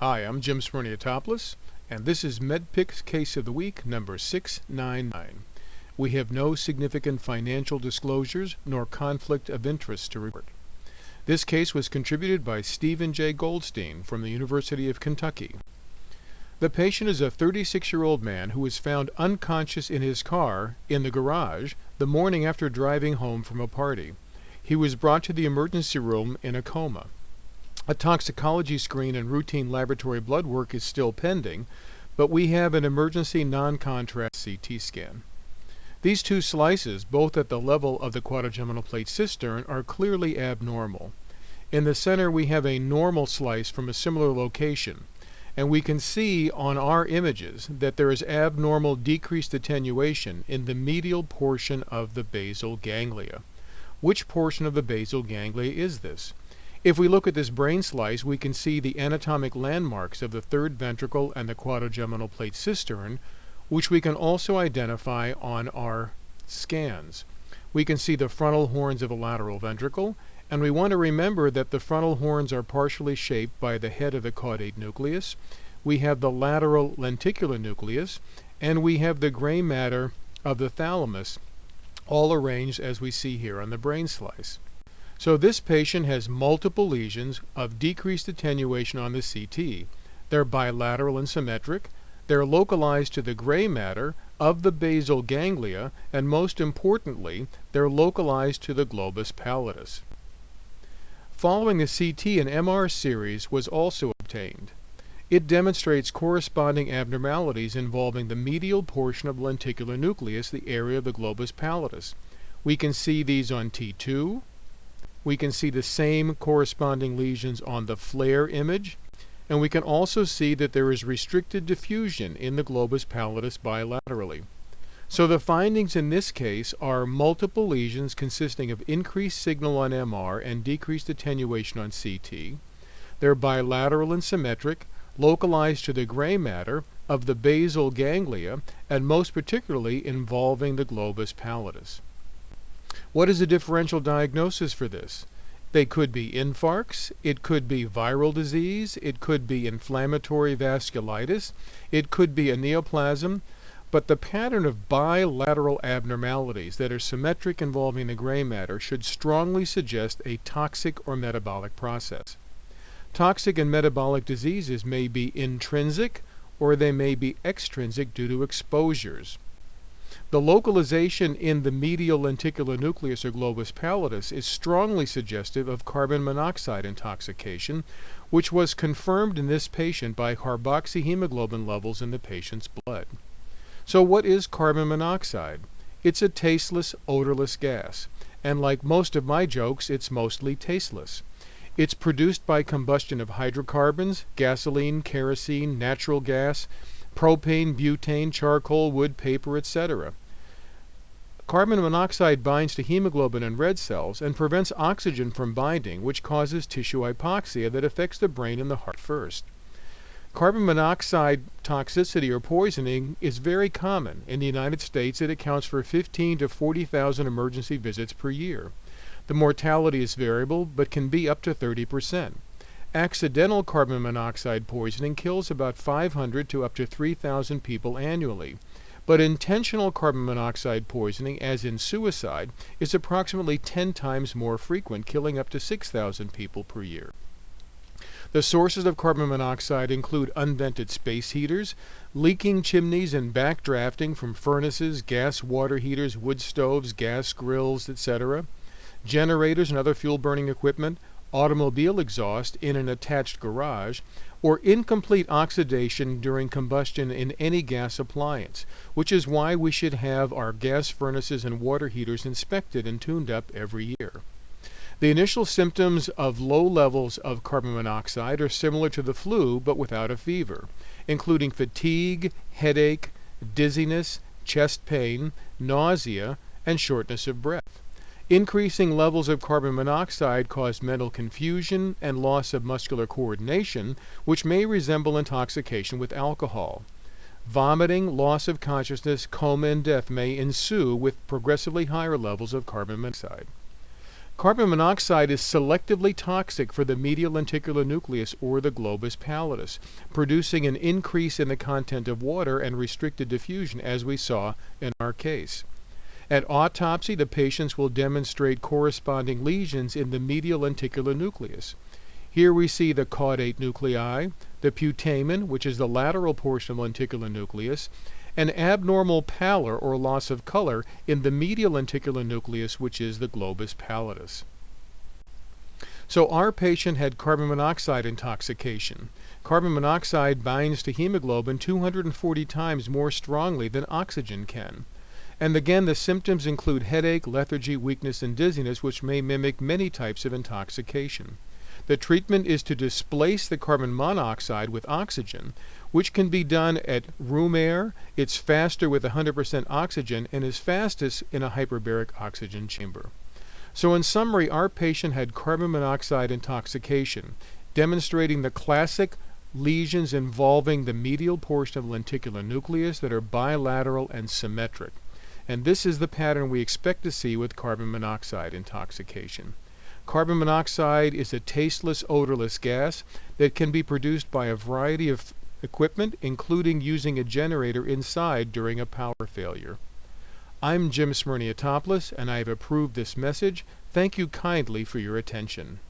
Hi, I'm Jim Smirniotopoulos, and this is MedPix Case of the Week number 699. We have no significant financial disclosures nor conflict of interest to report. This case was contributed by Stephen J. Goldstein from the University of Kentucky. The patient is a 36 year old man who was found unconscious in his car in the garage the morning after driving home from a party. He was brought to the emergency room in a coma. A toxicology screen and routine laboratory blood work is still pending, but we have an emergency non-contrast CT scan. These two slices, both at the level of the quadrigeminal plate cistern, are clearly abnormal. In the center we have a normal slice from a similar location, and we can see on our images that there is abnormal decreased attenuation in the medial portion of the basal ganglia. Which portion of the basal ganglia is this? If we look at this brain slice, we can see the anatomic landmarks of the third ventricle and the quadrigeminal plate cistern, which we can also identify on our scans. We can see the frontal horns of the lateral ventricle, and we want to remember that the frontal horns are partially shaped by the head of the caudate nucleus. We have the lateral lenticular nucleus, and we have the gray matter of the thalamus, all arranged as we see here on the brain slice. So this patient has multiple lesions of decreased attenuation on the CT. They're bilateral and symmetric. They're localized to the gray matter of the basal ganglia, and most importantly, they're localized to the globus pallidus. Following the CT an MR series was also obtained. It demonstrates corresponding abnormalities involving the medial portion of lenticular nucleus, the area of the globus pallidus. We can see these on T2, we can see the same corresponding lesions on the FLAIR image, and we can also see that there is restricted diffusion in the globus pallidus bilaterally. So the findings in this case are multiple lesions consisting of increased signal on MR and decreased attenuation on CT. They're bilateral and symmetric, localized to the gray matter of the basal ganglia, and most particularly involving the globus pallidus. What is the differential diagnosis for this? They could be infarcts, it could be viral disease, it could be inflammatory vasculitis, it could be a neoplasm, but the pattern of bilateral abnormalities that are symmetric involving the gray matter should strongly suggest a toxic or metabolic process. Toxic and metabolic diseases may be intrinsic or they may be extrinsic due to exposures. The localization in the medial lenticular nucleus or globus pallidus is strongly suggestive of carbon monoxide intoxication, which was confirmed in this patient by carboxyhemoglobin levels in the patient's blood. So what is carbon monoxide? It's a tasteless, odorless gas, and like most of my jokes, it's mostly tasteless. It's produced by combustion of hydrocarbons, gasoline, kerosene, natural gas, propane, butane, charcoal, wood, paper, etc. Carbon monoxide binds to hemoglobin and red cells and prevents oxygen from binding, which causes tissue hypoxia that affects the brain and the heart first. Carbon monoxide toxicity or poisoning is very common. In the United States, it accounts for 15 to 40,000 emergency visits per year. The mortality is variable, but can be up to 30 percent. Accidental carbon monoxide poisoning kills about 500 to up to 3,000 people annually. But intentional carbon monoxide poisoning, as in suicide, is approximately 10 times more frequent, killing up to 6,000 people per year. The sources of carbon monoxide include unvented space heaters, leaking chimneys and backdrafting from furnaces, gas water heaters, wood stoves, gas grills, etc., generators and other fuel burning equipment, automobile exhaust in an attached garage, or incomplete oxidation during combustion in any gas appliance, which is why we should have our gas furnaces and water heaters inspected and tuned up every year. The initial symptoms of low levels of carbon monoxide are similar to the flu but without a fever, including fatigue, headache, dizziness, chest pain, nausea, and shortness of breath. Increasing levels of carbon monoxide cause mental confusion and loss of muscular coordination, which may resemble intoxication with alcohol. Vomiting, loss of consciousness, coma, and death may ensue with progressively higher levels of carbon monoxide. Carbon monoxide is selectively toxic for the medial lenticular nucleus or the globus pallidus, producing an increase in the content of water and restricted diffusion as we saw in our case. At autopsy, the patients will demonstrate corresponding lesions in the medial lenticular nucleus. Here we see the caudate nuclei, the putamen, which is the lateral portion of lenticular nucleus, an abnormal pallor or loss of color in the medial lenticular nucleus, which is the globus pallidus. So our patient had carbon monoxide intoxication. Carbon monoxide binds to hemoglobin 240 times more strongly than oxygen can. And again, the symptoms include headache, lethargy, weakness, and dizziness, which may mimic many types of intoxication. The treatment is to displace the carbon monoxide with oxygen, which can be done at room air. It's faster with 100% oxygen and is fastest in a hyperbaric oxygen chamber. So in summary, our patient had carbon monoxide intoxication, demonstrating the classic lesions involving the medial portion of the lenticular nucleus that are bilateral and symmetric. And this is the pattern we expect to see with carbon monoxide intoxication. Carbon monoxide is a tasteless, odorless gas that can be produced by a variety of equipment, including using a generator inside during a power failure. I'm Jim Smirniotopoulos, and I have approved this message. Thank you kindly for your attention.